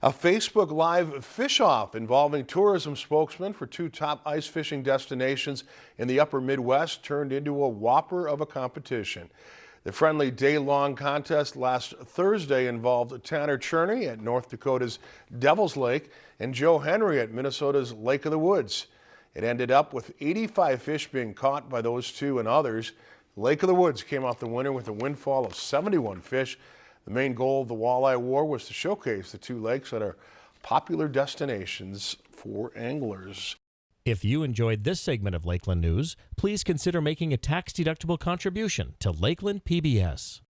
A Facebook Live fish-off involving tourism spokesmen for two top ice fishing destinations in the upper Midwest turned into a whopper of a competition. The friendly day-long contest last Thursday involved Tanner Cherney at North Dakota's Devil's Lake and Joe Henry at Minnesota's Lake of the Woods. It ended up with 85 fish being caught by those two and others. Lake of the Woods came out the winner with a windfall of 71 fish. The main goal of the Walleye War was to showcase the two lakes that are popular destinations for anglers. If you enjoyed this segment of Lakeland News, please consider making a tax-deductible contribution to Lakeland PBS.